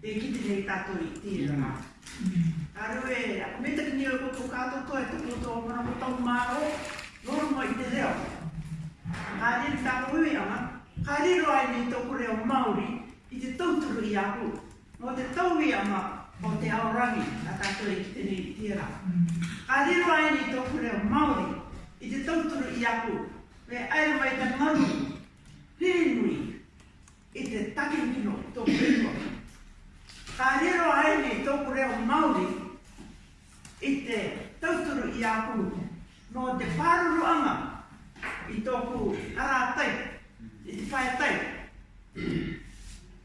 e kiti nei tato i tira. Yeah. Mm. Aro e, ako me taki nio koko kato to e toko to o mana motau maro, noro mo i te reo. Kari e tako ui ama, kari ro ai nei toko reo Māori, i te tauturu i aku, mo te tau i ama, o te aorangi, a tato e kiti nei tira. Kari ro ai nei toko reo Māori, i te tauturu i aku, me aero mai te manu, Rinui, i te takimino tōkuri. i aku no te whāruru anga i tōku ara tai, i te whae tai.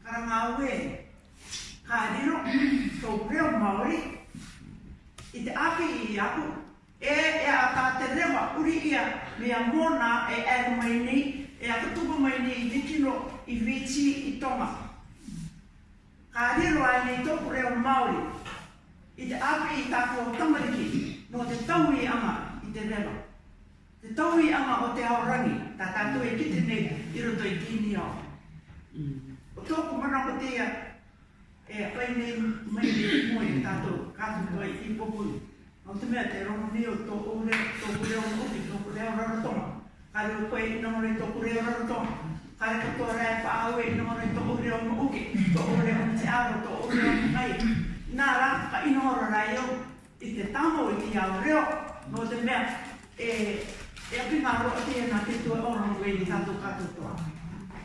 Kara ngā ue, kā riro, tō reo maori, i te aki i aku, e e a tā te rewa uri ia mea mōna e ero mai nei, e a tukuma mai nei i vikino i vichi i tonga. Kā riro ai nei tōku reo maori, i te aki i tā kō tamariki, rewa. Te tau i ama o te aorangi, ta tato e kite nei i roto i kini o. O tōku mana o te ia, e a pai nei mai ni i moe, tato, e kato koe i i popu. O te mea te rongo ni o tō ure, tō ure o ngupi, tō ure o rarotonga. Kare o koe i nongore tō ure o rarotonga. Kare ka tō rea pa au e nongore tō ure o ngupi, tō ure o te aro, tō ure o ngai. Nā ra, ka inoora rai au, i te tamo i ki au reo, no te mea, e, eh, e api ngā roa tia nā te tua o rongo e ni tātou katotoa.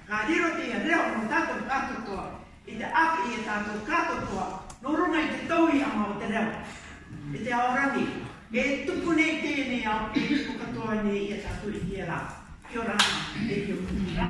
Ngā riro tia reo no tātou katotoa, i te aki i e tātou katotoa, no runga i te tau i ama o te reo, i e te aorangi. Me e tupu nei tēnei au, e tupu katoa nei e i e tātou i tia rā. Kia ora, e kia ora.